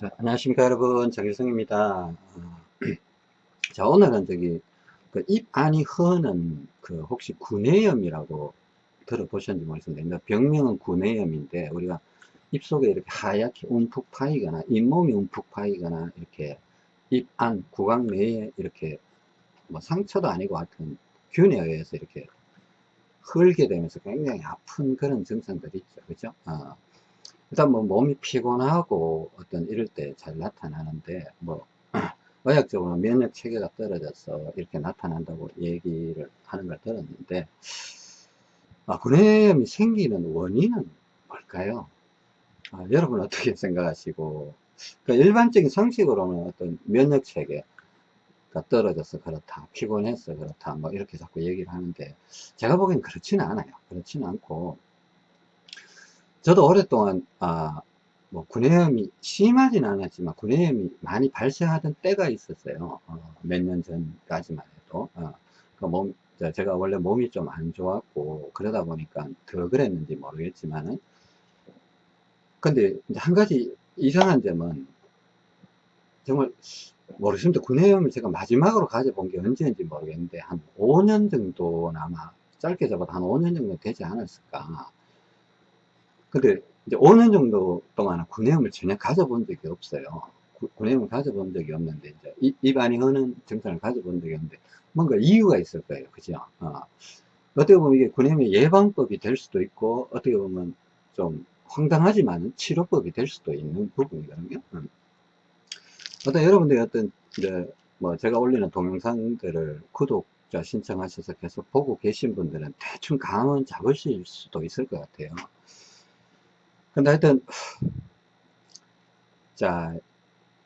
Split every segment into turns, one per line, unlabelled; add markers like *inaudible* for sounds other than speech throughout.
자, 안녕하십니까 여러분. 정일성입니다. 어, *clears throat* 자 오늘은 저기 그 입 안이 흐는 그 혹시 구내염이라고 들어보셨는지 모르겠는데 병명은 구내염인데 우리가 입속에 이렇게 하얗게 움푹 파이거나 잇몸이 움푹 파이거나 이렇게 입 안 구강 내에 이렇게 뭐 상처도 아니고 하여튼 균에 의해서 이렇게 흘게 되면서 굉장히 아픈 그런 증상들이 있죠. 그죠? 어. 일단 뭐 몸이 피곤하고 어떤 이럴 때 잘 나타나는데 뭐 *clears throat* 의학적으로 면역 체계가 떨어져서 이렇게 나타난다고 얘기를 하는 걸 들었는데 아, 구내염이 생기는 원인은 뭘까요? 아, 여러분 어떻게 생각하시고? 그 일반적인 상식으로는 어떤 면역 체계 가 떨어져서 그렇다 피곤해서 그렇다 뭐 이렇게 자꾸 얘기를 하는데 제가 보기엔 그렇지는 않아요. 그렇지는 않고 저도 오랫동안 아, 뭐 구내염이 심하진 않았지만 구내염이 많이 발생하던 때가 있었어요. 어, 몇년 전까지만 해도. 어, 그 몸, 제가 원래 몸이 좀 안 좋았고 그러다 보니까 더 그랬는지 모르겠지만은 근데 한 가지 이상한 점은 정말 모르겠습니다. 구내염을 제가 마지막으로 가져본 게 언제인지 모르겠는데 한 5년 정도는 아마 짧게 잡아도 한 5년 정도 되지 않았을까 근데 이제 5년 정도 동안 구내염을 전혀 가져본 적이 없어요. 구, 내염을 가져본 적이 없는데 이제 입, 입안이 흐는 증상을 가져본 적이 없는데 뭔가 이유가 있을 거예요. 그죠? 어. 어떻게 보면 이게 구내염의 예방법이 될 수도 있고 어떻게 보면 좀 황당하지만 치료법이 될 수도 있는 부분이거든요. 음. 어떤 여러분들이 어떤 이제 뭐 제가 올리는 동영상들을 구독자 신청하셔서 계속 보고 계신 분들은 대충 감은 잡으실 수도 있을 것 같아요. 근데 하여튼 자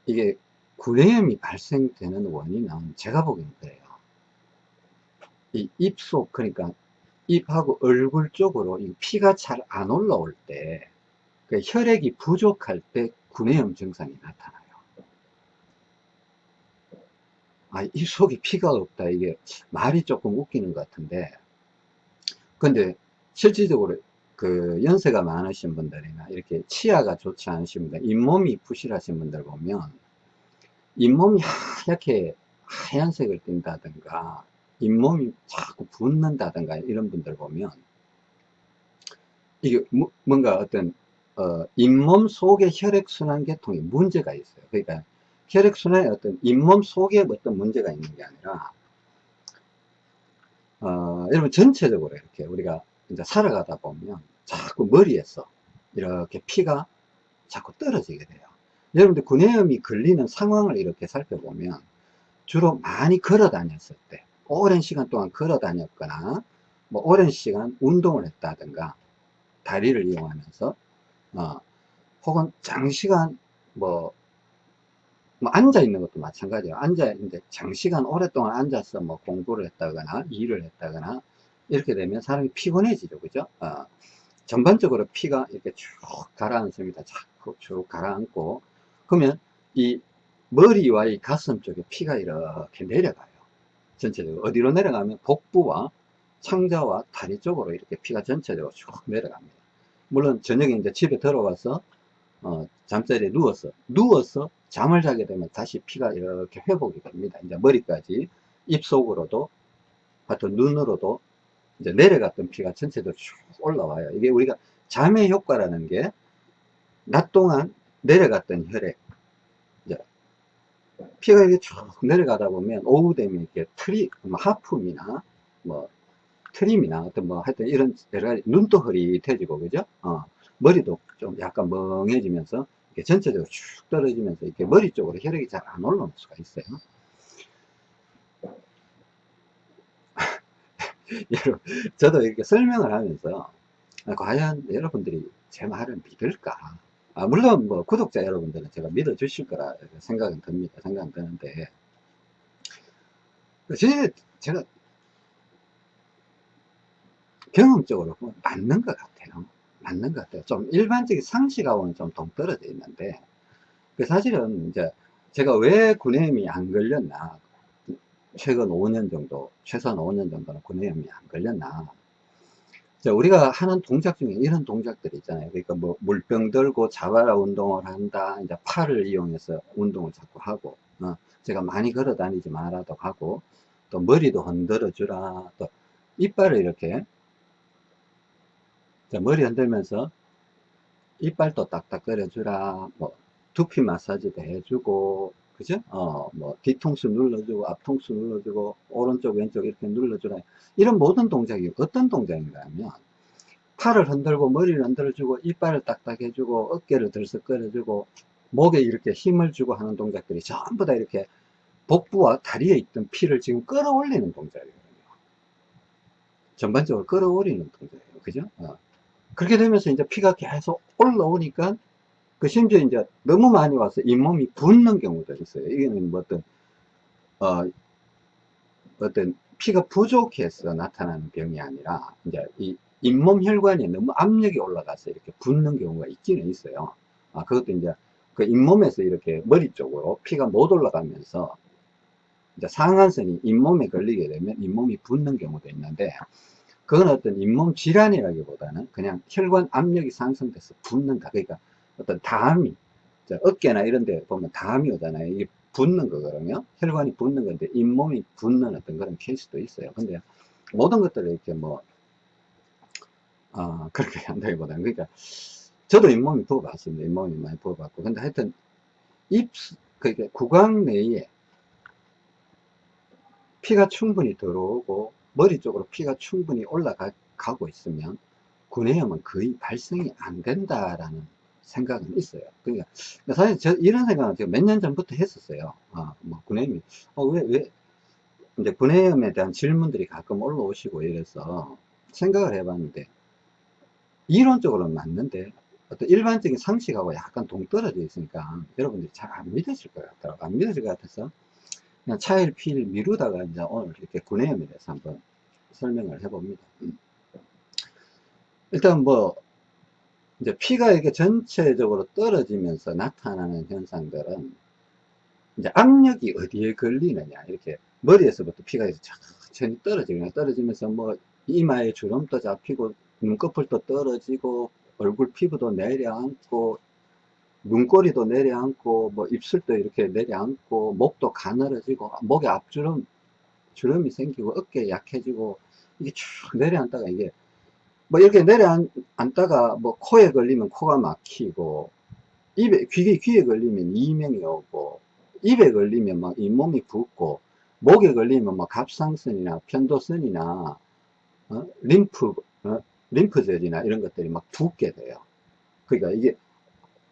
이게 구내염이 발생되는 원인은 제가 보기에는 그래요. 이 입속 그러니까 입하고 얼굴 쪽으로 피가 잘 안 올라올 때그 혈액이 부족할 때 구내염 증상이 나타나요. 아, 입 속에 피가 없다. 이게 말이 조금 웃기는 것 같은데. 근데 실질적으로 그 연세가 많으신 분들이나 이렇게 치아가 좋지 않으신 분들 잇몸이 부실하신 분들 보면 잇몸이 *laughs* 하얗게 하얀색을 띈다든가 잇몸이 자꾸 붓는다든가 이런 분들 보면 이게 뭐, 뭔가 어떤 어, 잇몸 속의 혈액순환 계통에 문제가 있어요. 그러니까 혈액순환에 어떤 잇몸 속에 어떤 문제가 있는 게 아니라 어, 여러분 전체적으로 이렇게 우리가 이제 살아가다 보면 자꾸 머리에서 이렇게 피가 자꾸 떨어지게 돼요. 여러분들 구내염이 걸리는 상황을 이렇게 살펴보면 주로 많이 걸어 다녔을 때 오랜 시간 동안 걸어 다녔거나 뭐 오랜 시간 운동을 했다든가 다리를 이용하면서 어, 혹은 장시간 뭐, 뭐 앉아 있는 것도 마찬가지예요. 앉아 있는데 장시간 오랫동안 앉아서 뭐 공부를 했다거나 일을 했다거나 이렇게 되면 사람이 피곤해지죠. 그죠? 어, 전반적으로 피가 이렇게 쭉 가라앉습니다. 자꾸 쭉 가라앉고 그러면 이 머리와 이 가슴 쪽에 피가 이렇게 내려가요. 전체적으로 어디로 내려가면 복부와 창자와 다리 쪽으로 이렇게 피가 전체적으로 쭉 내려갑니다. 물론 저녁에 이제 집에 들어와서 어, 잠자리에 누워서 누워서 잠을 자게 되면 다시 피가 이렇게 회복이 됩니다. 이제 머리까지 입속으로도 하여튼 눈으로도 이제 내려갔던 피가 전체적으로 쭉 올라와요. 이게 우리가 잠의 효과라는 게 낮 동안 내려갔던 혈액, 이제 피가 이렇게 쭉 내려가다 보면 오후 되면 이렇게 트리, 뭐 하품이나 뭐 트림이나 어떤 뭐 하여튼 이런 여러 가지 눈도 흐릿해지고 그죠? 어, 머리도 좀 약간 멍해지면서 전체적으로 쭉 떨어지면서 이렇게 머리 쪽으로 혈액이 잘 안 올라올 수가 있어요. 여러분, 저도 이렇게 설명을 하면서 과연 여러분들이 제 말을 믿을까? 아, 물론 뭐 구독자 여러분들은 제가 믿어 주실 거라 생각은 듭니다. 생각은 드는데 제, 제가 경험적으로 보면 맞는 것 같아요. 맞는 것 같아요. 좀 일반적인 상식하고는 좀 동떨어져 있는데 그 사실은 이제 제가 왜 구내염이 안 걸렸나 최근 5년 정도, 최소한 5년 정도는 구내염이 안 걸렸나. 자, 우리가 하는 동작 중에 이런 동작들이 있잖아요. 그러니까 뭐 물병 들고 자바라 운동을 한다. 이제 팔을 이용해서 운동을 자꾸 하고, 어, 제가 많이 걸어 다니지 말아도 하고, 또 머리도 흔들어 주라. 또 이빨을 이렇게, 자, 머리 흔들면서 이빨도 딱딱 거려 주라. 뭐 두피 마사지도 해주고, 그죠? 어, 뭐 뒤통수 눌러주고, 앞통수 눌러주고, 오른쪽 왼쪽 이렇게 눌러주라. 이런 모든 동작이 어떤 동작인가 하면 팔을 흔들고 머리를 흔들어주고 이빨을 딱딱 해주고 어깨를 들썩거려주고 목에 이렇게 힘을 주고 하는 동작들이 전부 다 이렇게 복부와 다리에 있던 피를 지금 끌어올리는 동작이거든요. 전반적으로 끌어올리는 동작이에요. 그죠? 어. 그렇게 되면서 이제 피가 계속 올라오니까 그 심지어 이제 너무 많이 와서 잇몸이 붓는 경우도 있어요. 이게는 뭐 어떤 어 어떤 피가 부족해서 나타나는 병이 아니라 이제 이 잇몸 혈관이 너무 압력이 올라가서 이렇게 붓는 경우가 있기는 있어요. 아, 그것도 이제 그 잇몸에서 이렇게 머리 쪽으로 피가 못 올라가면서 이제 상한선이 잇몸에 걸리게 되면 잇몸이 붓는 경우도 있는데 그건 어떤 잇몸 질환이라기보다는 그냥 혈관 압력이 상승돼서 붓는다. 그러니까 어떤 담이 어깨나 이런 데 보면 담이 오잖아요. 이게 붓는 거거든요. 혈관이 붓는 건데 잇몸이 붓는 어떤 그런 케이스도 있어요. 근데 모든 것들을 이렇게 뭐 아, *laughs* 그렇게 한다기보다는 그러니까 저도 잇몸이 부어봤습니다. 잇몸이 많이 부어봤고 근데 하여튼 입 그러니까 구강 내에 피가 충분히 들어오고 머리 쪽으로 피가 충분히 올라가고 있으면 구내염은 거의 발생이 안 된다라는 생각은 있어요. 그러니까 사실 저 이런 생각은 제가 몇 년 전부터 했었어요. 아, 뭐 구내염이 어, 왜, 왜 이제 구내염에 대한 질문들이 가끔 올라오시고 이래서 생각을 해봤는데 이론적으로는 맞는데 어떤 일반적인 상식하고 약간 동떨어져 있으니까 여러분들이 잘 안 믿으실 것 같더라고요. 안 믿으실 것 같아서 그냥 차일 피일 미루다가 이제 오늘 이렇게 구내염에 대해서 한번 설명을 해봅니다. 음. 일단 뭐 이제 피가 이렇게 전체적으로 떨어지면서 나타나는 현상들은 이제 압력이 어디에 걸리느냐 이렇게 머리에서부터 피가 천천히 떨어지고 떨어지면서 뭐 이마에 주름도 잡히고 눈꺼풀도 떨어지고 얼굴 피부도 내려앉고 눈꼬리도 내려앉고 뭐 입술도 이렇게 내려앉고 목도 가늘어지고 목에 앞주름 주름이 생기고 어깨 약해지고 이게 쭉 내려앉다가 이게 뭐 이렇게 내려앉다가 뭐 코에 걸리면 코가 막히고 입에 귀에 귀에 걸리면 이명이 오고 입에 걸리면 막 잇몸이 붓고 목에 걸리면 막 갑상선이나 편도선이나 어? 림프 어? 림프절이나 이런 것들이 막 붓게 돼요. 그러니까 이게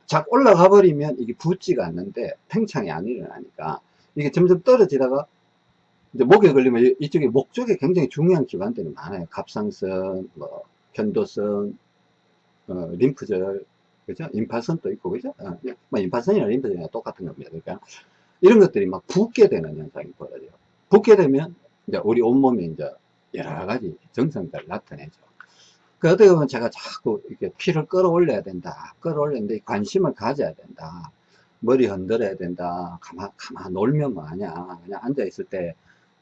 작 올라가 버리면 이게 붓지가 않는데 팽창이 안 일어나니까 이게 점점 떨어지다가 이제 목에 걸리면 이쪽에 목 쪽에 굉장히 중요한 기관들이 많아요. 갑상선, 뭐 편도선, 어, 림프절, 그죠? 임파선도 있고, 그죠? 어, 뭐 임파선이나 림프절이랑 똑같은 겁니다. 그러니까 이런 것들이 막 붓게 되는 현상이 벌어져요. 붓게 되면 이제 우리 온몸에 이제 여러 가지 증상들 나타내죠. 그 어떻게 보면 제가 자꾸 이렇게 피를 끌어올려야 된다. 끌어올리는데 관심을 가져야 된다. 머리 흔들어야 된다. 가만, 가만 놀면 뭐하냐. 그냥 앉아있을 때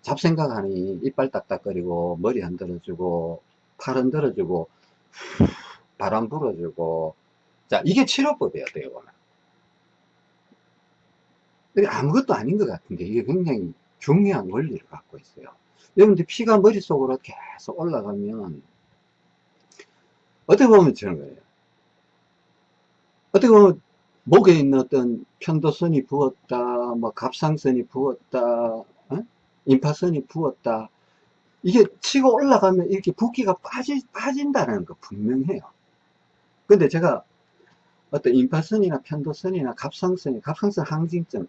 잡생각하니 이빨 딱딱거리고 머리 흔들어주고 팔 흔들어주고 바람 불어주고 자 이게 치료법이에요 어떻게 아무것도 아닌 것 같은데 이게 굉장히 중요한 원리를 갖고 있어요 여러분들 피가 머릿속으로 계속 올라가면 어떻게 보면 저런 거예요. 어떻게 보면 목에 있는 어떤 편도선이 부었다, 뭐 갑상선이 부었다, 어? 임파선이 부었다. 이게 치고 올라가면 이렇게 붓기가 빠지, 빠진다는 거 분명해요. 근데 제가 어떤 임파선이나 편도선이나 갑상선이, 갑상선 항진증,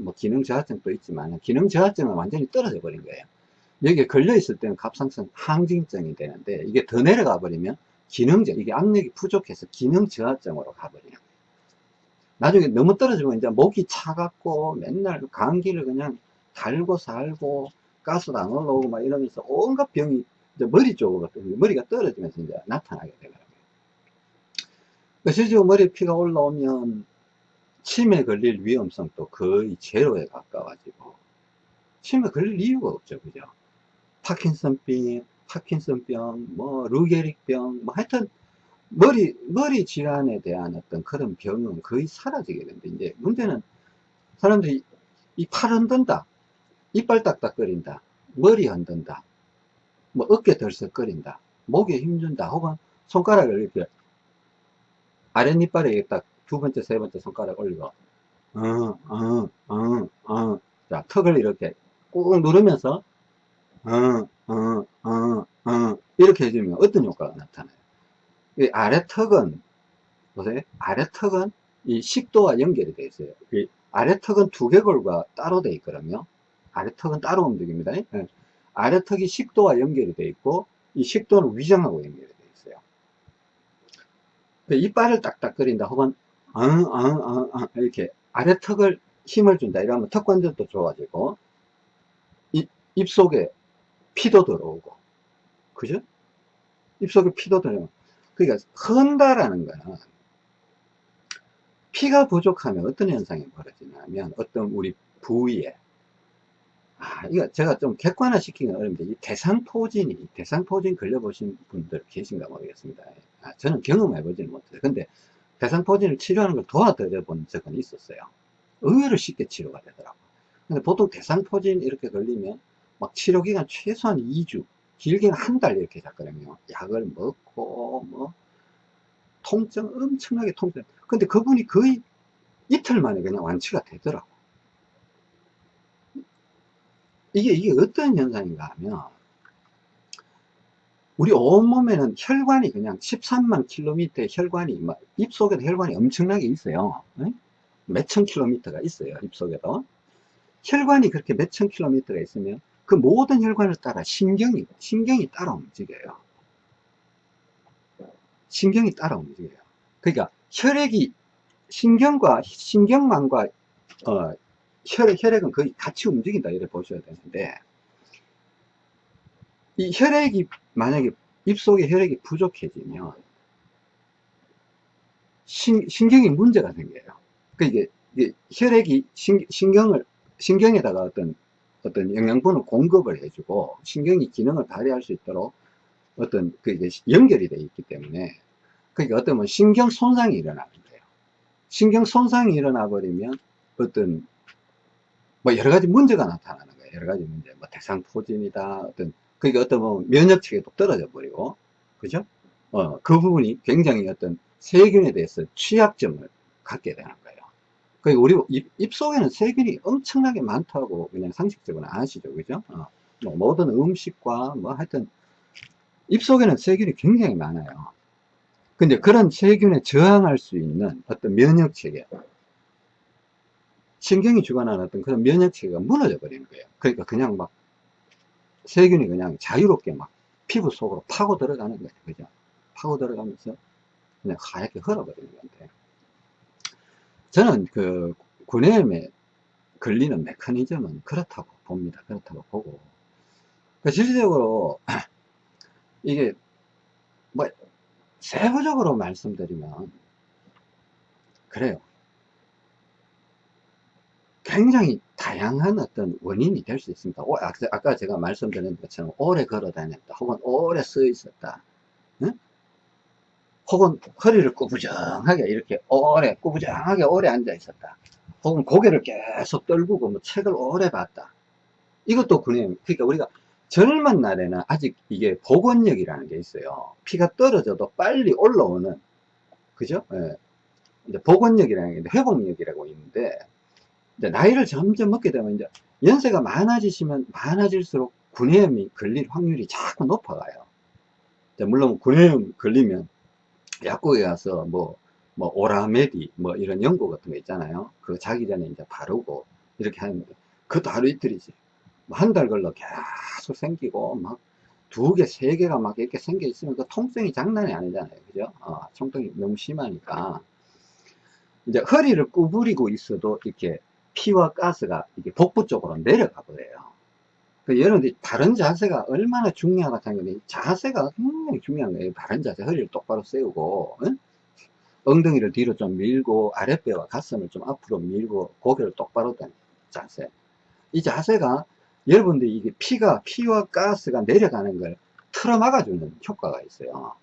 뭐 기능 저하증도 있지만 기능 저하증은 완전히 떨어져 버린 거예요. 여기에 걸려 있을 때는 갑상선 항진증이 되는데 이게 더 내려가 버리면 기능적, 이게 압력이 부족해서 기능 저하증으로 가버려요. 나중에 너무 떨어지면 이제 목이 차갑고 맨날 감기를 그냥 달고 살고 가스도 안 올라오고 막 이러면서 온갖 병이 이제 머리 쪽으로 머리가 떨어지면서 이제 나타나게 되더라고요. 그 실제로 머리에 피가 올라오면 치매 걸릴 위험성도 거의 제로에 가까워지고 치매 걸릴 이유가 없죠. 그죠? 파킨슨병, 파킨슨병, 뭐, 루게릭병, 뭐, 하여튼, 머리, 머리 질환에 대한 어떤 그런 병은 거의 사라지게 되는데, 이제 문제는 사람들이 이 팔 흔든다, 이빨 딱딱거린다, 머리 흔든다, 뭐, 어깨 덜썩거린다, 목에 힘준다, 혹은 손가락을 이렇게 아랫니빨에 딱 두 번째, 세 번째 손가락 올리고, 어, 어, 어, 어. 자, 턱을 이렇게 꾹 누르면서, 어, 어, 어, 어. 이렇게 해주면 어떤 효과가 나타나요? 이 아래 턱은, 보세요. 아래 턱은 이 식도와 연결이 되어 있어요. 이 아래 턱은 두개골과 따로 되어 있거든요. 아래턱은 따로 움직입니다. 예. 아래턱이 식도와 연결이 되어 있고, 이 식도는 위장하고 연결이 되어 있어요. 이빨을 딱딱거린다, 혹은 어, 이렇게 아래턱을 힘을 준다 이러면 턱 관절도 좋아지고 입, 입속에 피도 들어오고 그죠? 입속에 피도 들어오고 그러니까 흔다라는 거는 피가 부족하면 어떤 현상이 벌어지냐면 어떤 우리 부위에 아, 이거 제가 좀 객관화 시키기는 어렵는데, 이 대상포진이, 대상포진 걸려보신 분들 계신가 모르겠습니다. 아, 저는 경험해보지는 못해요. 근데 대상포진을 치료하는 걸 도와드려 본 적은 있었어요. 의외로 쉽게 치료가 되더라고요. 근데 보통 대상포진 이렇게 걸리면 막 치료기간 최소한 2주, 길게는 한 달 이렇게 잡거든요. 약을 먹고, 뭐, 통증, 엄청나게 통증. 근데 그분이 거의 이틀 만에 그냥 완치가 되더라고. 이게, 이게 어떤 현상인가 하면, 우리 온몸에는 혈관이 그냥 13만 킬로미터의 혈관이, 막 입속에도 혈관이 엄청나게 있어요. 몇천 킬로미터가 있어요. 입속에도. 혈관이 그렇게 몇천 킬로미터가 있으면 그 모든 혈관을 따라 신경이, 신경이 따라 움직여요. 신경이 따라 움직여요. 그러니까 혈액이, 신경과, 신경망과, 어, 혈액, 혈액은 거의 같이 움직인다. 이렇게 보셔야 되는데, 이 혈액이 만약에 입속에 혈액이 부족해지면 신, 신경이 문제가 생겨요. 그 이게, 이게 혈액이 신, 신경을 신경에다가 어떤 어떤 영양분을 공급을 해주고 신경이 기능을 발휘할 수 있도록 어떤 그 이게 연결이 되어 있기 때문에 그러니까 어떤 뭐 신경 손상이 일어나는 거예요. 신경 손상이 일어나 버리면 어떤 뭐 여러 가지 문제가 나타나는 거예요. 여러 가지 문제, 뭐 대상 포진이다, 어떤 그러니까 어떤 뭐 면역 체계도 떨어져 버리고, 그죠? 어, 그 부분이 굉장히 어떤 세균에 대해서 취약점을 갖게 되는 거예요. 그러니까 우리 입, 입 속에는 세균이 엄청나게 많다고 그냥 상식적으로 아시죠, 그죠? 어, 뭐 모든 음식과 뭐 하여튼 입 속에는 세균이 굉장히 많아요. 근데 그런 세균에 저항할 수 있는 어떤 면역 체계, 신경이 주관하는 어떤 그런 면역 체계가 무너져 버리는 거예요. 그러니까 그냥 막 세균이 그냥 자유롭게 막 피부 속으로 파고 들어가는 거예요. 그죠? 파고 들어가면서 그냥 하얗게 흘러버리는 건데. 저는 그 구내염에 걸리는 메커니즘은 그렇다고 봅니다. 그렇다고 보고. 그 실질적으로 *clears throat* 이게 뭐 세부적으로 말씀드리면 그래요. 굉장히 다양한 어떤 원인이 될 수 있습니다. 오, 아까 제가 말씀드린 것처럼 오래 걸어 다녔다. 혹은 오래 서 있었다. 응? 혹은 허리를 꾸부정하게 이렇게 오래, 꾸부정하게 오래 앉아 있었다. 혹은 고개를 계속 떨구고 뭐 책을 오래 봤다. 이것도 그냥, 그러니까 우리가 젊은 날에는 아직 이게 복원력이라는 게 있어요. 피가 떨어져도 빨리 올라오는, 그죠? 예. 이제 복원력이라는 게 회복력이라고 있는데, 나이를 점점 먹게 되면 이제 연세가 많아지시면 많아질수록 구내염이 걸릴 확률이 자꾸 높아가요. 물론 구내염 걸리면 약국에 가서 뭐, 뭐, 오라메디, 뭐, 이런 연고 같은 거 있잖아요. 그거 자기 전에 이제 바르고, 이렇게 하는데, 그것도 하루 이틀이지. 뭐 한달 걸러 계속 생기고, 막, 두 개, 세 개가 막 이렇게 생겨 있으면 그 통증이 장난이 아니잖아요. 그죠? 어, 통증이 너무 심하니까. 이제 허리를 구부리고 있어도 이렇게 피와 가스가 이게 복부 쪽으로 내려가 버려요. 그 여러분들이 바른 자세가 얼마나 중요하다 하는 건 자세가 굉장히 중요한 거예요. 바른 자세, 허리를 똑바로 세우고, 응? 엉덩이를 뒤로 좀 밀고, 아랫배와 가슴을 좀 앞으로 밀고, 고개를 똑바로 든 자세. 이 자세가 여러분들이 이게 피가, 피와 가스가 내려가는 걸 틀어 막아 주는 효과가 있어요.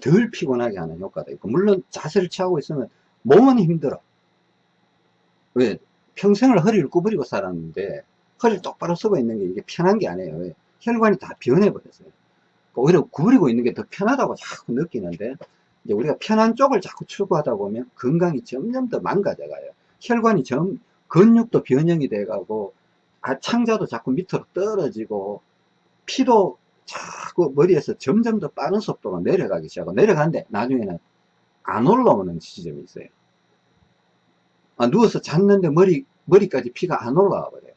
덜 피곤하게 하는 효과도 있고, 물론 자세를 취하고 있으면 몸은 힘들어. 왜? 평생을 허리를 구부리고 살았는데, 허리를 똑바로 쓰고 있는 게 이게 편한 게 아니에요. 왜? 혈관이 다 변해 버렸어요. 오히려 구부리고 있는 게 더 편하다고 자꾸 느끼는데, 이제 우리가 편한 쪽을 자꾸 추구하다 보면 건강이 점점 더 망가져가요. 혈관이 점, 근육도 변형이 돼가고, 아, 창자도 자꾸 밑으로 떨어지고, 피도 자꾸 머리에서 점점 더 빠른 속도로 내려가기 시작하고, 내려가는데 나중에는 안 올라오는 지점이 있어요. 아, 누워서 잤는데 머리, 머리까지 피가 안 올라와 버려요.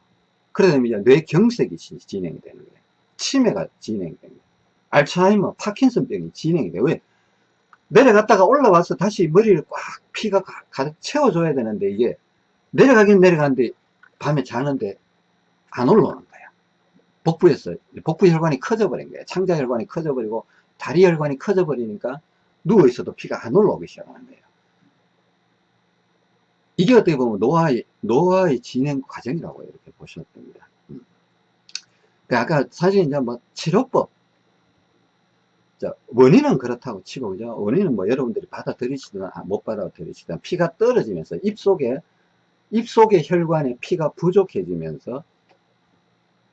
그러면 이제 뇌경색이 지- 진행이 되는 거예요. 치매가 진행이 되는 거예요. 알츠하이머, 파킨슨병이 진행이 돼요. 왜? 내려갔다가 올라와서 다시 머리를 꽉 피가 가- 가득 채워줘야 되는데 이게 내려가긴 내려가는데 밤에 자는데 안 올라오는 거야. 복부에서 복부 혈관이 커져 버린 거야. 창자 혈관이 커져 버리고 다리 혈관이 커져 버리니까 누워 있어도 피가 안 올라오기 시작하는 거예요. 이게 어떻게 보면 노화의 노화의 진행 과정이라고 이렇게 보셔도 됩니다. 음. 그 아까 사실 이제 뭐 치료법 자, 원인은 그렇다고 치고, 그죠? 원인은 뭐 여러분들이 받아들이시든 아, 못 받아들이시든 피가 떨어지면서 입 속에, 입 속의 혈관에 피가 부족해지면서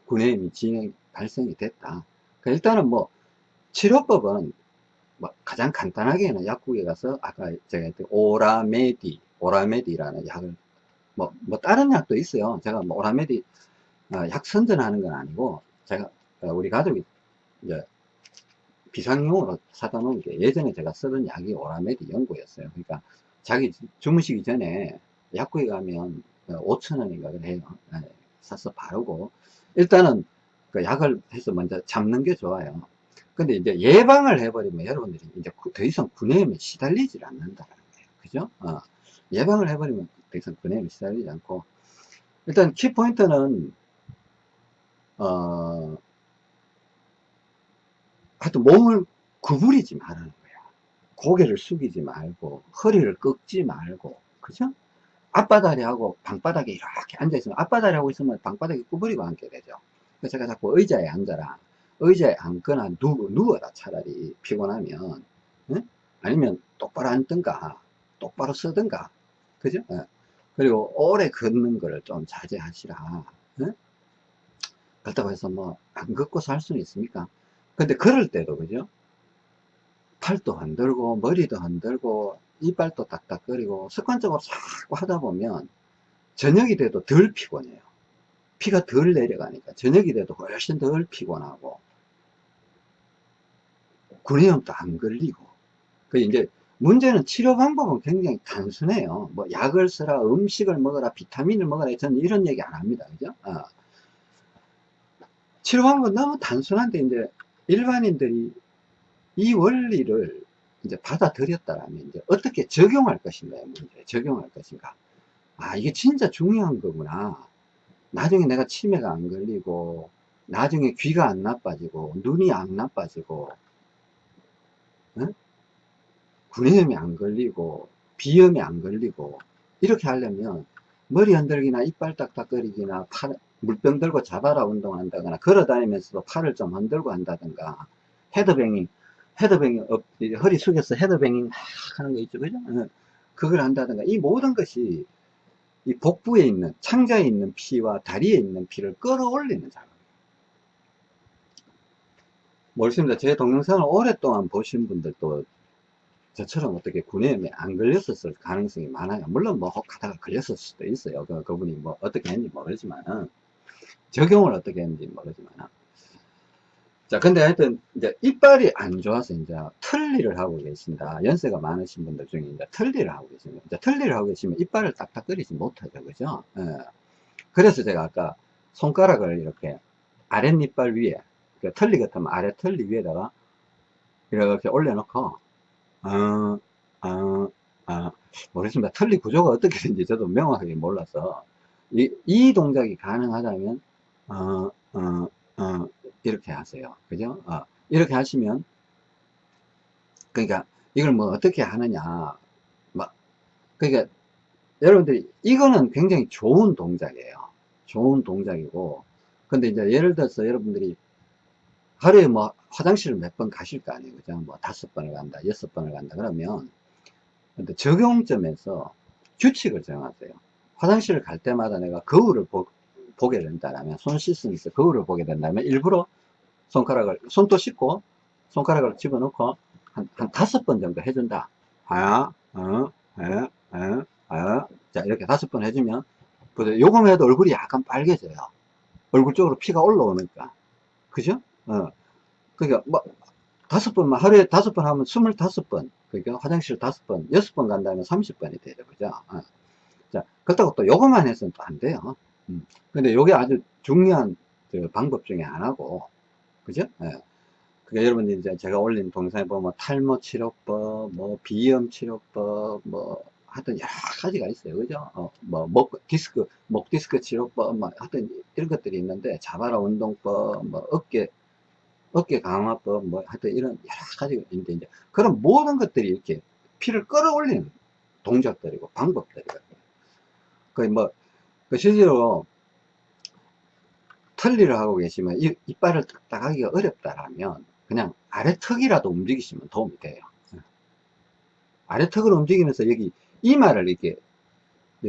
구내염이 진행, 발생이 됐다. 그 일단은 뭐, 치료법은 뭐 가장 간단하게는 약국에 가서 아까 제가 했던 오라메디, 오라메디라는 약을 뭐, 뭐 다른 약도 있어요. 제가 뭐 오라메디 어, 약 선전하는 건 아니고 제가 어, 우리 가족이 이제 비상용으로 사다 놓은 게 예전에 제가 쓰던 약이 오라메디 연고였어요. 그러니까 자기 주무시기 전에 약국에 가면 5천원인가 그래요. 네, 사서 바르고 일단은 그 약을 해서 먼저 잡는 게 좋아요. 근데 이제 예방을 해버리면 여러분들이 이제 구- 더 이상 구내염에 시달리질 않는다는 거예요. 그죠? 어, 예방을 해버리면 구내염에 시달리지 않고 일단 키포인트는 어, 하여튼 몸을 구부리지 말라는 거야. 고개를 숙이지 말고, 허리를 꺾지 말고, 그죠? 앞바다리하고 방바닥에 이렇게 앉아있으면, 앞바다리하고 있으면 방바닥에 구부리고 앉게 되죠. 그래서 제가 자꾸 의자에 앉아라. 의자에 앉거나 누, 누워라, 차라리. 피곤하면. 응? 아니면 똑바로 앉든가, 똑바로 서든가. 그죠? 예. 그리고 오래 걷는 거를 좀 자제하시라. 응? 그렇다고 해서 뭐, 안 걷고 살 수는 있습니까? 근데 그럴 때도 그죠? 팔도 흔들고 머리도 흔들고 이빨도 딱딱거리고 습관적으로 자꾸 하다 보면 저녁이 돼도 덜 피곤해요. 피가 덜 내려가니까 저녁이 돼도 훨씬 덜 피곤하고 구내염도 안 걸리고 그 이제 문제는 치료 방법은 굉장히 단순해요. 뭐 약을 쓰라, 음식을 먹어라, 비타민을 먹어라. 저는 이런 얘기 안 합니다. 그죠? 어. 치료 방법은 너무 단순한데 이제 일반인들이 이 원리를 이제 받아들였다라면 이제 어떻게 적용할 것인가요? 문제 적용할 것인가? 아 이게 진짜 중요한 거구나. 나중에 내가 치매가 안 걸리고 나중에 귀가 안 나빠지고 눈이 안 나빠지고 응? 구내염이 안 걸리고 비염이 안 걸리고 이렇게 하려면 머리 흔들기나 이빨 딱딱거리기나 팔, 물병 들고 잡아라 운동한다거나 걸어 다니면서도 팔을 좀 흔들고 한다든가 headbanging headbanging 업, 허리 숙여서 헤드뱅잉 하는 거 있죠. 그죠? 어, 그걸 한다든가. 이 모든 것이 이 복부에 있는 창자에 있는 피와 다리에 있는 피를 끌어올리는 작업이에요. 모르겠습니다. 제 동영상을 오랫동안 보신 분들도 저처럼 어떻게 구내염에 안 걸렸었을 가능성이 많아요. 물론 뭐 혹 하다가 걸렸을 수도 있어요. 그, 그분이 뭐 어떻게 했는지 모르지만은 적용을 어떻게 했는지 모르지만은 자 근데 하여튼 이제 이빨이 안 좋아서 이제 틀니를 하고 계신다. 연세가 많으신 분들 중에 이제 틀니를 하고 계시면 이제 틀니를 하고 계시면 이빨을 딱딱거리지 못하죠. 그죠? 예. 그래서 제가 아까 손가락을 이렇게 아랫니빨 위에 그 틀니 같으면 아래 틀니 위에다가 이렇게 올려놓고 아, 아, 아, 모르겠습니다. 틀니 구조가 어떻게 되는지 저도 명확하게 몰라서, 이, 이 동작이 가능하다면, 어, 어, 어, 이렇게 하세요. 그죠? 어, 이렇게 하시면, 그러니까, 이걸 뭐 어떻게 하느냐, 막, 그러니까, 여러분들이, 이거는 굉장히 좋은 동작이에요. 좋은 동작이고, 근데 이제 예를 들어서 여러분들이 하루에 뭐 화장실을 몇 번 가실 거 아니에요. 그죠? 뭐 다섯 번을 간다, 여섯 번을 간다. 그러면 근데 적용점에서 규칙을 정하세요. 화장실을 갈 때마다 내가 거울을 보, 게 된다면, 손 씻으면서 거울을 보게 된다면, 일부러 손가락을, 손도 씻고, 손가락을 집어넣고, 한, 한 다섯 번 정도 해준다. 아, 어, 에, 에, 에. 자, 이렇게 다섯 번 해주면, 요거만 해도 얼굴이 약간 빨개져요. 얼굴 쪽으로 피가 올라오니까. 그죠? 어. 그러니까, 뭐, 다섯 번만, 하루에 다섯 번 하면 스물다섯 번. 그러니까 화장실 다섯 번, 여섯 번 간다면 삼십 번이 되죠. 그죠? 어. 자, 그렇다고 또 요것만 해서는 또 안 돼요. 음. 근데 요게 아주 중요한 그 방법 중에 하나고, 그죠? 예. 그러니까 여러분들 이제 제가 올린 동영상에 보면 뭐 탈모 치료법, 뭐 비염 치료법, 뭐 하여튼 여러 가지가 있어요. 그죠? 어, 뭐, 목 디스크, 목 디스크 치료법, 뭐 하여튼 이런 것들이 있는데, 자바라 운동법, 뭐 어깨, 어깨 강화법, 뭐 하여튼 이런 여러 가지가 있는데, 이제 그런 모든 것들이 이렇게 피를 끌어올리는 동작들이고 방법들이거든요. 그 뭐, 그 실제로 털리를 하고 계시면 이, 이빨을 딱딱하기가 어렵다라면 그냥 아래 턱이라도 움직이시면 도움이 돼요. 아래 턱을 움직이면서 여기 이마를 이렇게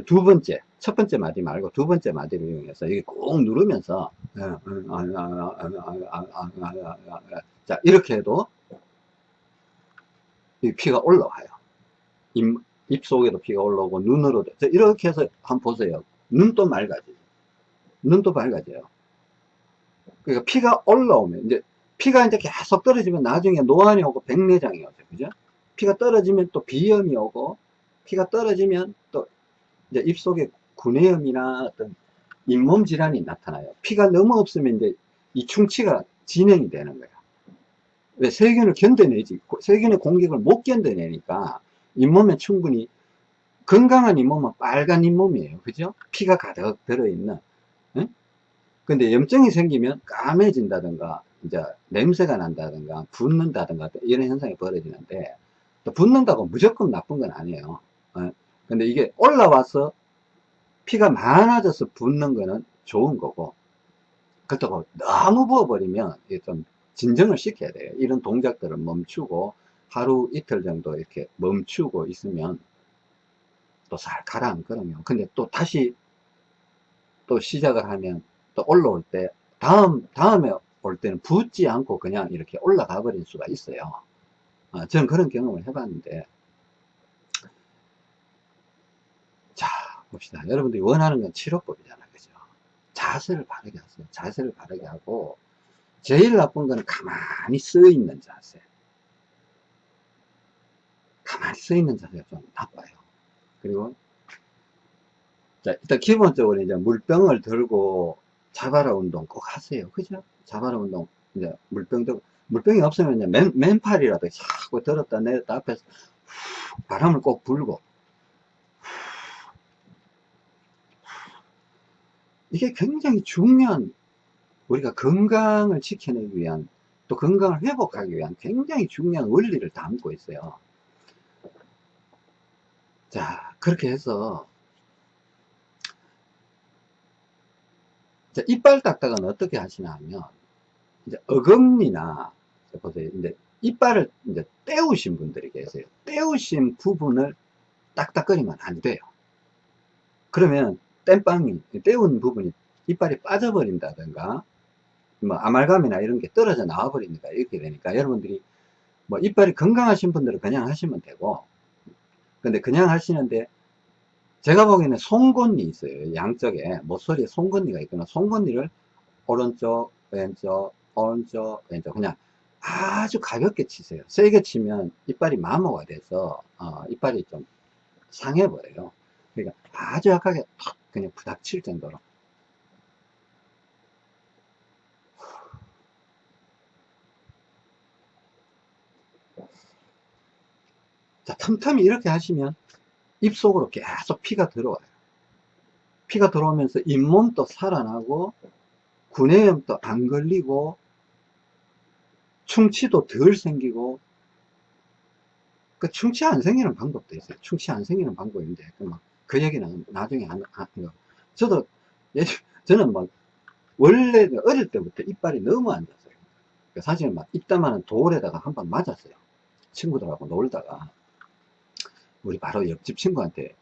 두 번째, 첫 번째 마디 말고 두 번째 마디를 이용해서 여기 꾹 누르면서 자 이렇게 해도 이 피가 올라와요. 입, 입 속에도 피가 올라오고 눈으로도 이렇게 해서 한번 보세요. 눈도 맑아지죠. 눈도 밝아져요. 그러니까 피가 올라오면 이제 피가 이제 계속 떨어지면 나중에 노안이 오고 백내장이 오죠. 그죠? 피가 떨어지면 또 비염이 오고 피가 떨어지면 또 이제 입속에 구내염이나 어떤 잇몸 질환이 나타나요. 피가 너무 없으면 이제 이 충치가 진행이 되는 거야. 왜 세균을 견뎌내지 세균의 공격을 못 견뎌내니까 잇몸에 충분히 건강한 잇몸은 빨간 잇몸이에요. 그죠? 피가 가득 들어있는. 응? 근데 염증이 생기면 까매진다든가, 이제 냄새가 난다든가, 붓는다든가, 이런 현상이 벌어지는데, 또 붓는다고 무조건 나쁜 건 아니에요. 어? 근데 이게 올라와서 피가 많아져서 붓는 거는 좋은 거고, 그렇다고 너무 부어버리면 이게 좀 진정을 시켜야 돼요. 이런 동작들을 멈추고, 하루 이틀 정도 이렇게 멈추고 있으면 또 잘 가라앉거든요. 근데 또 다시 또 시작을 하면 또 올라올 때 다음 다음에 올 때는 붓지 않고 그냥 이렇게 올라가 버릴 수가 있어요. 어, 저는 그런 경험을 해봤는데 자 봅시다. 여러분들이 원하는 건 치료법이잖아요. 그죠? 자세를 바르게 하세요. 자세를 바르게 하고 제일 나쁜 건 가만히 써 있는 자세. 가만히 써 있는 자세가 좀 나빠요. 그리고 자 일단 기본적으로 이제 물병을 들고 자바라 운동 꼭 하세요. 그죠? 자바라 운동 이제 물병 들 물병이 없으면 이제 맨, 맨팔이라도 자꾸 들었다 내렸다 앞에서 바람을 꼭 불고 이게 굉장히 중요한 우리가 건강을 지켜내기 위한 또 건강을 회복하기 위한 굉장히 중요한 원리를 담고 있어요. 자, 그렇게 해서 자, 이빨 딱딱은 어떻게 하시나 하면 이제 어금니나 보세요. 이제 이빨을 이제 떼우신 분들이 계세요. 떼우신 부분을 딱딱거리면 안 돼요. 그러면 땜빵이 떼운 부분이 이빨이 빠져버린다든가 뭐 아말감이나 이런 게 떨어져 나와 버리니까 이렇게 되니까 여러분들이 뭐 이빨이 건강하신 분들은 그냥 하시면 되고 근데 그냥 하시는데 제가 보기에는 송곳니 있어요. 양쪽에 모서리에 송곳니가 있거나 송곳니를 오른쪽, 왼쪽, 오른쪽, 왼쪽 그냥 아주 가볍게 치세요. 세게 치면 이빨이 마모가 돼서 어, 이빨이 좀 상해버려요. 그러니까 아주 약하게 탁 그냥 부닥칠 정도로 자, 틈틈이 이렇게 하시면 입속으로 계속 피가 들어와요. 피가 들어오면서 잇몸도 살아나고 구내염도 안 걸리고 충치도 덜 생기고 그 충치 안 생기는 방법도 있어요. 충치 안 생기는 방법인데 그, 그 얘기는 나중에 안, 안 저도 예, 저는 막 원래 어릴 때부터 이빨이 너무 안 좋았어요. 사실 막 입다마는 돌에다가 한 번 맞았어요. 친구들하고 놀다가 우리 바로 옆집 친구한테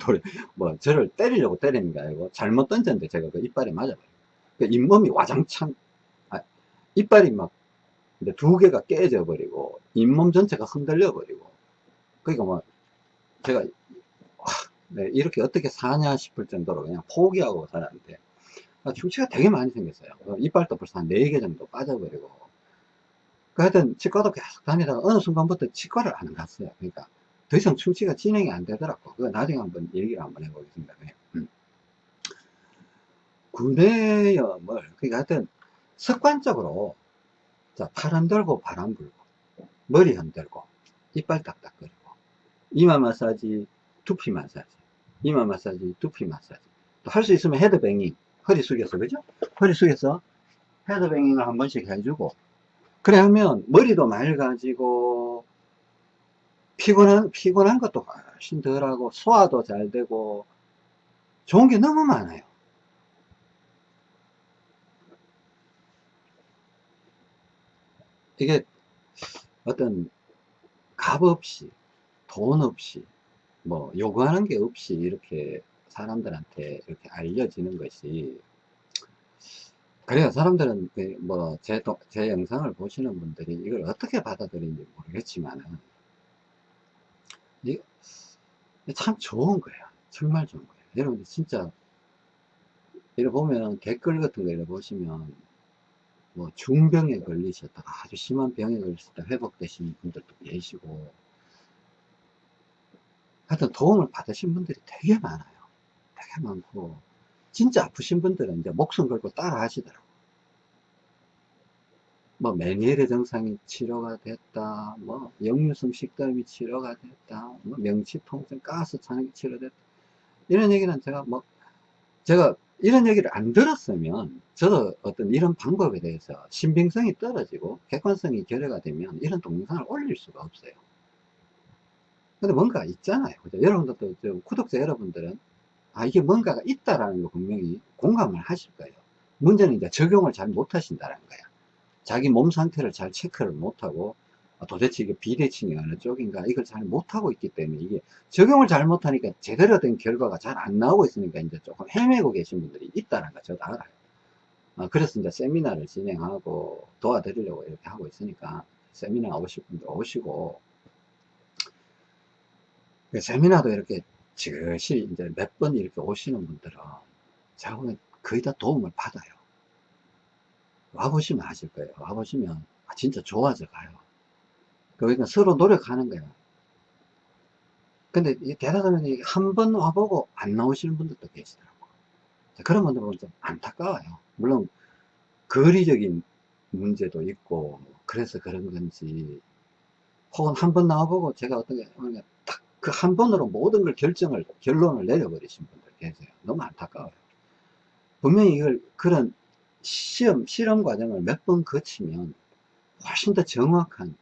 돌, 뭐 저를 때리려고 때리는 게 아니고 잘못 던졌는데 제가 그 이빨에 맞아버려요. 그 잇몸이 와장창 아, 이빨이 막두 개가 깨져 버리고 잇몸 전체가 흔들려 버리고 그러니까 뭐 제가 와, 네, 이렇게 어떻게 사냐 싶을 정도로 그냥 포기하고 살았는데 아, 충치가 되게 많이 생겼어요. 어, 이빨도 벌써 한 4개 정도 빠져버리고 그 하여튼 치과도 계속 다니다가 어느 순간부터 치과를 안 갔어요. 그러니까 더 이상 충치가 진행이 안 되더라고. 그거 나중에 한번 얘기를 한번 해보겠습니다. 음. 구내염을, 그러니까 하여튼 습관적으로, 자, 팔 흔들고 바람 불고, 머리 흔들고, 이빨 딱딱거리고, 이마 마사지, 두피 마사지, 이마 마사지, 두피 마사지. 또 할 수 있으면 헤드뱅잉, 허리 숙여서, 그죠? 허리 숙여서 헤드뱅잉을 한 번씩 해주고, 그래 하면 머리도 맑아지고, 피곤한, 피곤한 것도 훨씬 덜 하고, 소화도 잘 되고, 좋은 게 너무 많아요. 이게 어떤 값 없이, 돈 없이, 뭐, 요구하는 게 없이 이렇게 사람들한테 이렇게 알려지는 것이, 그래요. 사람들은 그 뭐, 제, 제 영상을 보시는 분들이 이걸 어떻게 받아들이는지 모르겠지만은, 참 좋은 거예요. 정말 좋은 거예요. 여러분들 진짜 이래 보면 댓글 같은 거 이래 보시면 뭐 중병에 걸리셨다가 아주 심한 병에 걸리셨다 회복되신 분들도 계시고 하여튼 도움을 받으신 분들이 되게 많아요. 되게 많고. 진짜 아프신 분들은 이제 목숨 걸고 따라 하시더라고. 뭐 메니에르 증상이 치료가 됐다. 뭐 역류성 식도염이 치료가 됐다. 뭐 명치통증 가스 차는 치료됐다. 이런 얘기는 제가 뭐 제가 이런 얘기를 안 들었으면 저도 어떤 이런 방법에 대해서 신빙성이 떨어지고 객관성이 결여가 되면 이런 동영상을 올릴 수가 없어요 근데 뭔가 있잖아요. 그죠? 여러분들도 구독자 여러분들은 아 이게 뭔가가 있다라는 거 분명히 공감을 하실 거예요. 문제는 이제 적용을 잘 못하신다는 거야. 자기 몸 상태를 잘 체크를 못하고 아, 도대체 이게 비대칭이 어느 쪽인가 이걸 잘 못하고 있기 때문에 이게 적용을 잘 못하니까 제대로 된 결과가 잘 안 나오고 있으니까 이제 조금 헤매고 계신 분들이 있다는 거 저도 알아요. 아, 그래서 이제 세미나를 진행하고 도와드리려고 이렇게 하고 있으니까 세미나 오실 분들 오시고 그 세미나도 이렇게 지그시 이제 몇 번 이렇게 오시는 분들은 제가 보면 거의 다 도움을 받아요 와보시면 아실 거예요. 와보시면 아, 진짜 좋아져 가요. 그러니까 서로 노력하는 거예요. 근데 대단하면 한번 와보고 안 나오시는 분들도 계시더라고. 그런 분들 보면 좀 안타까워요. 물론 거리적인 문제도 있고 그래서 그런 건지 혹은 한 번 나와보고 제가 어떻게 딱 그 한 번으로 모든 걸 결정을 결론을 내려버리신 분들 계세요. 너무 안타까워요. 분명히 이걸 그런 시험, 실험 과정을 몇 번 거치면 훨씬 더 정확한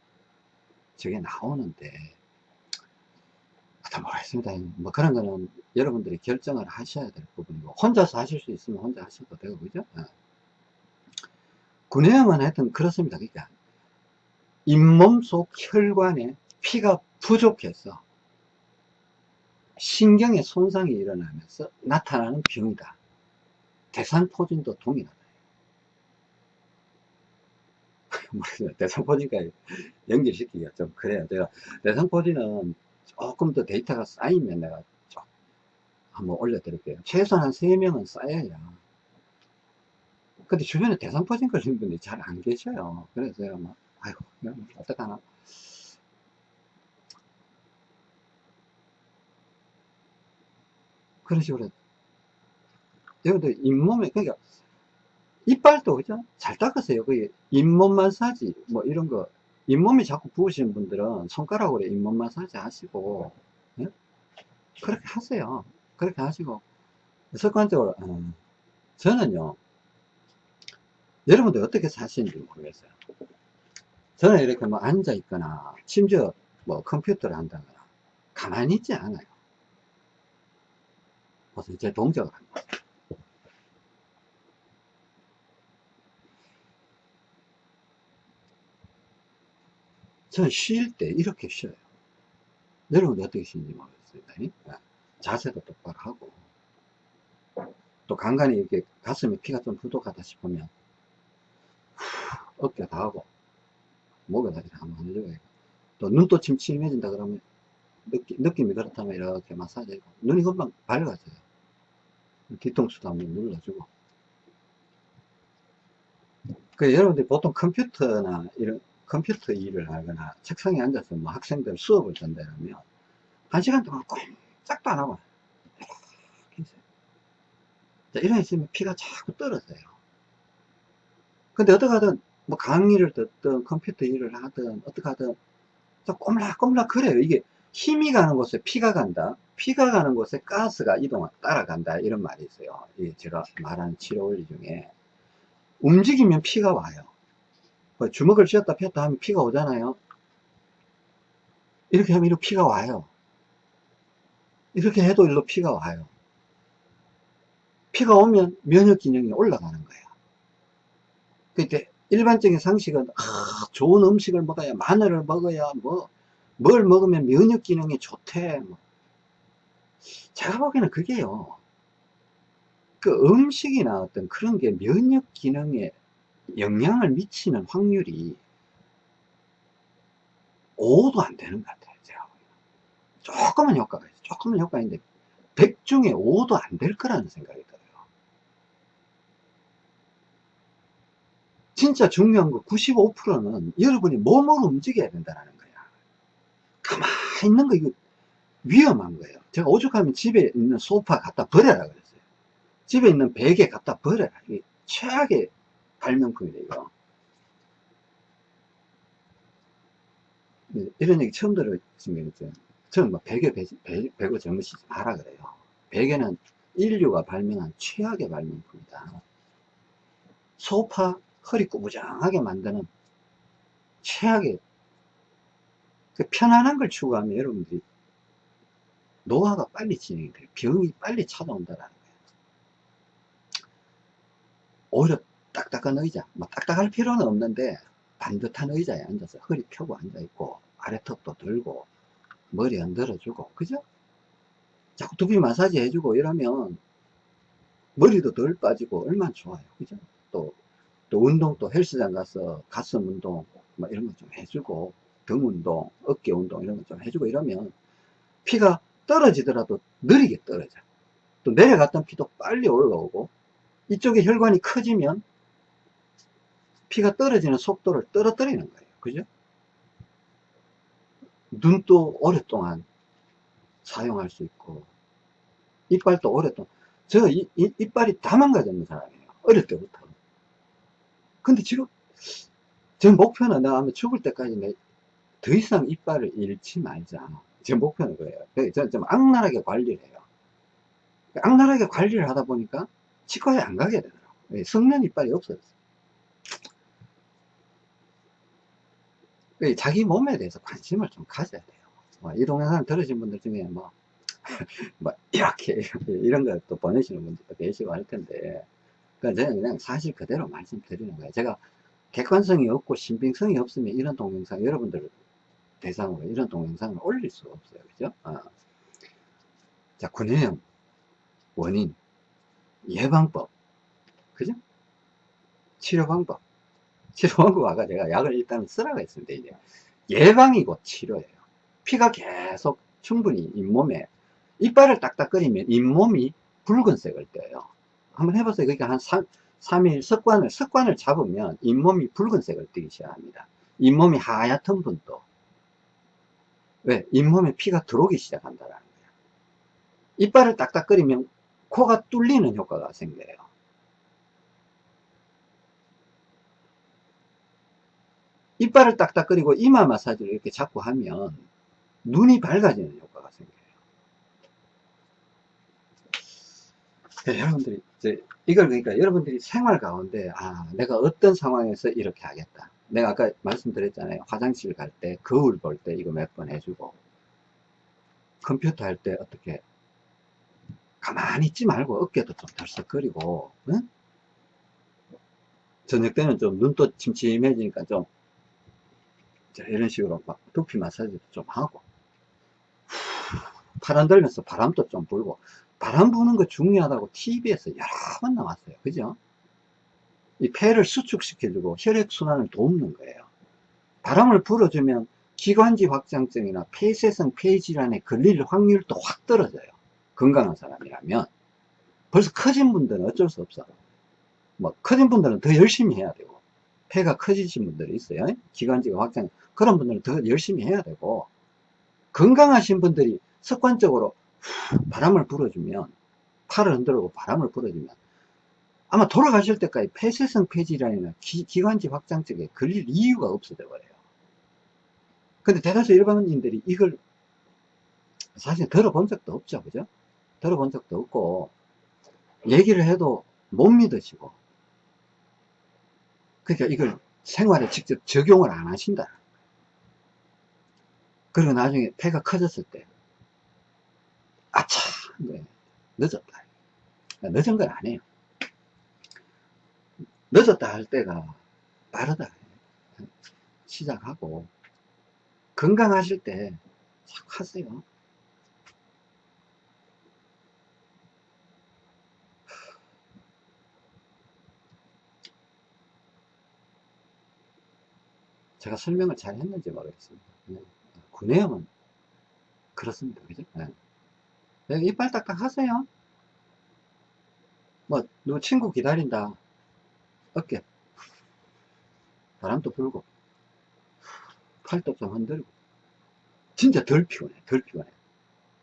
저게 나오는데, 하여튼 모르겠습니다. 뭐 그런 거는 여러분들이 결정을 하셔야 될 부분이고, 혼자서 하실 수 있으면 혼자 하셔도 되고, 그죠? 네. 구내염은 하여튼 그렇습니다. 그러니까, 잇몸 속 혈관에 피가 부족해서 신경에 손상이 일어나면서 나타나는 병이다. 대상포진도 동일하다. *laughs* 대상포진과 연결시키기가 좀 그래요. 제가 대상포진은 조금 더 데이터가 쌓이면 내가 좀 한번 올려드릴게요. 최소한 한 3명은 쌓여야. 근데 주변에 대상포진 걸린 분들이 잘 안 계셔요. 그래서 제가 막, 아이고, 어떡하나. 그런 식으로. 여러분들 잇몸에, 그러니까 이빨도 그죠? 잘 닦으세요. 그 잇몸 마사지 뭐 이런 거 잇몸이 자꾸 부으시는 분들은 손가락으로 잇몸 마사지 하시고 예? 그렇게 하세요. 그렇게 하시고 습관적으로 음, 저는요 여러분들 어떻게 사시는지 모르겠어요. 저는 이렇게 뭐 앉아 있거나 심지어 뭐 컴퓨터를 한다거나 가만히 있지 않아요. 그래서 제 동작을 합니다. 저는 쉴 때 이렇게 쉬어요. 여러분들 어떻게 쉬는지 모르겠습니다. 예. 자세도 똑바로 하고 또 간간히 이렇게 가슴에 피가 좀 부족하다 싶으면 어깨 다 하고 목에 다 이렇게 한번 해줘요. 또 눈도 침침해진다 그러면 느낌, 느낌이 그렇다면 이렇게 마사지 해고 눈이 금방 밝아져요. 뒤통수도 한번 눌러주고 그 여러분들이 보통 컴퓨터나 이런 컴퓨터 일을 하거나 책상에 앉아서 뭐 학생들 수업을 전달하면 한 시간 동안 꼼짝도 안 하고. 자, 이런 있으면 피가 자꾸 떨어져요. 근데 어떻게 하든 뭐 강의를 듣든 컴퓨터 일을 하든 어떻게 하든 꼬물락꼬물락 그래요. 이게 힘이 가는 곳에 피가 간다. 피가 가는 곳에 가스가 이동 따라간다. 이런 말이 있어요. 제가 말하는 치료 원리 중에 움직이면 피가 와요. 뭐 주먹을 쥐었다 폈다 하면 피가 오잖아요. 이렇게 하면 이렇게 피가 와요. 이렇게 해도 일로 피가 와요. 피가 오면 면역 기능이 올라가는 거예요. 그때 일반적인 상식은 아, 좋은 음식을 먹어야 마늘을 먹어야 뭐 뭘 먹으면 면역 기능이 좋대 뭐. 제가 보기에는 그게요. 그 음식이나 어떤 그런 게 면역 기능에 영향을 미치는 확률이 5도 안 되는 것 같아요 제가 보기에는. 조금은 효과가 있어요. 조금은 효과가 있는데 100 중에 5도 안 될 거라는 생각이 들어요. 진짜 중요한 거 95%는 여러분이 몸으로 움직여야 된다는 거야. 가만히 있는 거 이거 위험한 거예요. 제가 오죽하면 집에 있는 소파 갖다 버려라 그랬어요. 집에 있는 베개 갖다 버려라. 이게 최악의 발명품이래 이거. 이런 얘기 처음 들었으면 저는 뭐 베개 배, 배, 배고 젊으시지 마라 그래요. 베개는 인류가 발명한 최악의 발명품이다. 소파 허리 꾸부정하게 만드는 최악의 그 편안한 걸 추구하면 여러분들이 노화가 빨리 진행이 돼요. 병이 빨리 찾아온다는 거예요. 오히려 딱딱한 의자, 뭐 딱딱할 필요는 없는데 반듯한 의자에 앉아서 허리 펴고 앉아있고 아래턱도 들고 머리 흔들어주고 그죠? 자꾸 두피 마사지 해주고 이러면 머리도 덜 빠지고 얼마나 좋아요. 그죠? 또 또 운동 또 헬스장 가서 가슴 운동 뭐 이런 거 좀 해주고 등 운동 어깨 운동 이런 거 좀 해주고 이러면 피가 떨어지더라도 느리게 떨어져. 또 내려갔던 피도 빨리 올라오고 이쪽에 혈관이 커지면 피가 떨어지는 속도를 떨어뜨리는 거예요. 그죠? 눈도 오랫동안 사용할 수 있고 이빨도 오랫동안. 저 이, 이, 이빨이 다 망가졌는 사람이에요. 어릴 때부터. 근데 지금 제 목표는 내가 아마 죽을 때까지 내 더 이상 이빨을 잃지 말자. 제 목표는 그래요. 저는 좀 악랄하게 관리를 해요. 악랄하게 관리를 하다 보니까 치과에 안 가게 되더라고요. 성면 이빨이 없어졌어요. 자기 몸에 대해서 관심을 좀 가져야 돼요. 뭐이 동영상 들으신 분들 중에 뭐, *laughs* 뭐 이렇게, *laughs* 이런 것도 보내시는 분들도 계시고 할 텐데, 그러니까 저는 그냥 사실 그대로 말씀드리는 거예요. 제가 객관성이 없고 신빙성이 없으면 이런 동영상 여러분들 대상으로 이런 동영상을 올릴 수가 없어요. 그죠? 어. 자, 구내염, 원인, 예방법, 그죠? 치료 방법. 치료 방법 아까 제가 약을 일단 쓰라고 했는데 이제 예방이고 치료예요. 피가 계속 충분히 잇몸에 이빨을 딱딱거리면 잇몸이 붉은색을 떼요. 한번 해보세요. 그러니까 한 3, 3일 습관을, 습관을 잡으면 잇몸이 붉은색을 띠기 시작합니다. 잇몸이 하얗던 분도. 왜? 잇몸에 피가 들어오기 시작한다는 거예요. 이빨을 딱딱거리면 코가 뚫리는 효과가 생겨요. 이빨을 딱딱거리고 이마 마사지를 이렇게 자꾸 하면 눈이 밝아지는 효과가 생겨요. 네, 여러분들이 이제 이걸 그러니까 여러분들이 생활 가운데 아 내가 어떤 상황에서 이렇게 하겠다 내가 아까 말씀드렸잖아요. 화장실 갈 때 거울 볼 때 이거 몇 번 해주고 컴퓨터 할 때 어떻게 가만히 있지 말고 어깨도 좀 덜썩거리고 응? 저녁 때는 좀 눈도 침침해지니까 좀 자, 이런 식으로 막 두피 마사지도 좀 하고 팔 흔들면서 바람도 좀 불고 바람 부는 거 중요하다고 TV에서 여러 번 나왔어요. 그죠 이 폐를 수축시켜주고 혈액순환을 돕는 거예요. 바람을 불어주면 기관지 확장증이나 폐쇄성 폐질환에 걸릴 확률도 확 떨어져요. 건강한 사람이라면. 벌써 커진 분들은 어쩔 수 없어 뭐 커진 분들은 더 열심히 해야 되고 폐가 커지신 분들이 있어요. 기관지가 확장 그런 분들은 더 열심히 해야 되고 건강하신 분들이 습관적으로 바람을 불어주면 팔을 흔들고 바람을 불어주면 아마 돌아가실 때까지 폐쇄성 폐질환이나 기, 관지 확장증에 걸릴 이유가 없어져 버려요. 근데 대다수 일반인들이 이걸 사실 들어본 적도 없죠. 그죠? 들어본 적도 없고 얘기를 해도 못 믿으시고 그러니까 이걸 생활에 직접 적용을 안 하신다. 그리고 나중에 폐가 커졌을 때 아차! 네, 늦었다. 늦은 건 아니에요 늦었다 할 때가 빠르다 시작하고 건강하실 때 싹 하세요. 제가 설명을 잘 했는지 모르겠습니다. 네. 구내염은 그렇습니다. 그죠? 네. 네, 이빨 딱딱 하세요? 뭐 누구 친구 기다린다 어깨. 바람도 불고 팔도 좀 흔들고. 진짜 덜 피곤해 덜 피곤해.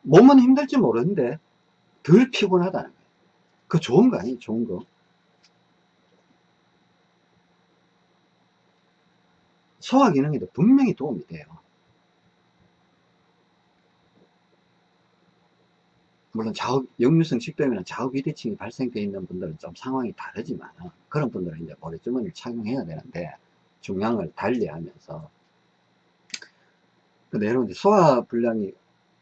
몸은 힘들지 모르는데 덜 피곤하다는 거예요. 그 좋은 거 아니에요 좋은 거? 소화 기능에도 분명히 도움이 돼요 물론 자업, 역류성 식도염이나 자업비대칭이 발생되어 있는 분들은 좀 상황이 다르지만 그런 분들은 이제 머리주머니를 착용해야 되는데 중량을 달리하면서. 근데 여러분 소화 불량이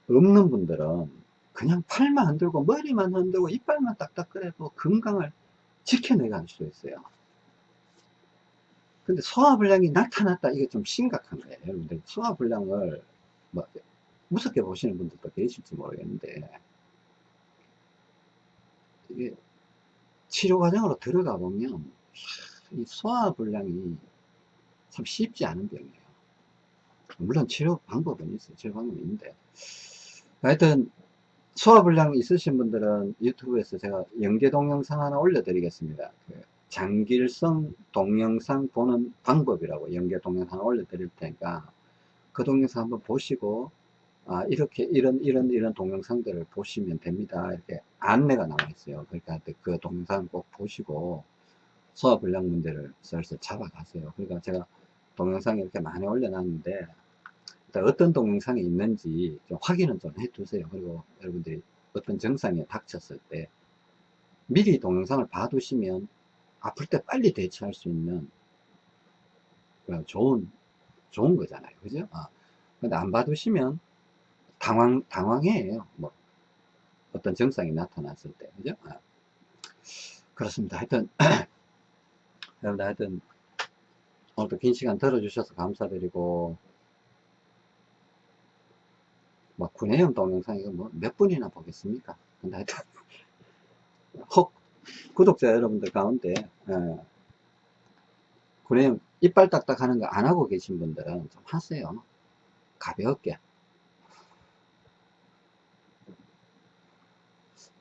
없는 분들은 그냥 팔만 흔들고 머리만 흔들고 이빨만 딱딱 그래도 건강을 지켜내갈 수 있어요. 근데 소화불량이 나타났다. 이게 좀 심각한 거예요. 여러분들 소화불량을 뭐 무섭게 보시는 분들도 계실지 모르겠는데 이게 치료 과정으로 들어가 보면 이 소화불량이 참 쉽지 않은 병이에요. 물론 치료 방법은 있어요. 치료 방법이 있는데 하여튼 소화불량 있으신 분들은 유튜브에서 제가 연계 동영상 하나 올려드리겠습니다. 그 장길성 동영상 보는 방법이라고 연계 동영상 올려드릴 테니까 그 동영상 한번 보시고 아, 이렇게 이런 이런 이런 동영상들을 보시면 됩니다. 이렇게 안내가 나와 있어요. 그러니까 그 동영상 꼭 보시고 소화 불량 문제를 슬슬 잡아가세요. 그러니까 제가 동영상 이렇게 많이 올려놨는데 어떤 동영상이 있는지 좀 확인은 좀 해 두세요. 그리고 여러분들이 어떤 증상에 닥쳤을 때 미리 동영상을 봐두시면 아플 때 빨리 대처할 수 있는 좋은 좋은 거잖아요. 그죠? 아, 근데 안 봐두시면 당황, 당황해요. 뭐, 어떤 증상이 나타났을 때. 그죠? 아. 그렇습니다. 하여튼, *clears throat* 여러분들 하여튼, 오늘도 긴 시간 들어주셔서 감사드리고, 뭐, 구내염 동영상 이거 뭐, 몇 분이나 보겠습니까? 근데 하여튼, *laughs* 혹, 구독자 여러분들 가운데, 예, 구내염 이빨 딱딱 하는 거 안 하고 계신 분들은 좀 하세요. 가볍게.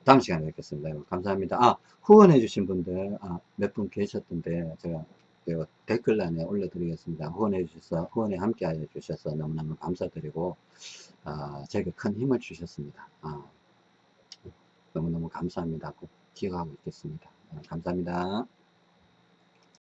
다음 시간에 뵙겠습니다. 감사합니다. 아, 후원해 주신 분들, 아, 몇 분 계셨던데, 제가 댓글란에 올려드리겠습니다. 후원해 주셔서, 후원에 함께 해 주셔서 너무너무 감사드리고, 아, 제게 큰 힘을 주셨습니다. 아, 너무너무 감사합니다. 꼭 기억하고 있겠습니다. 아, 감사합니다.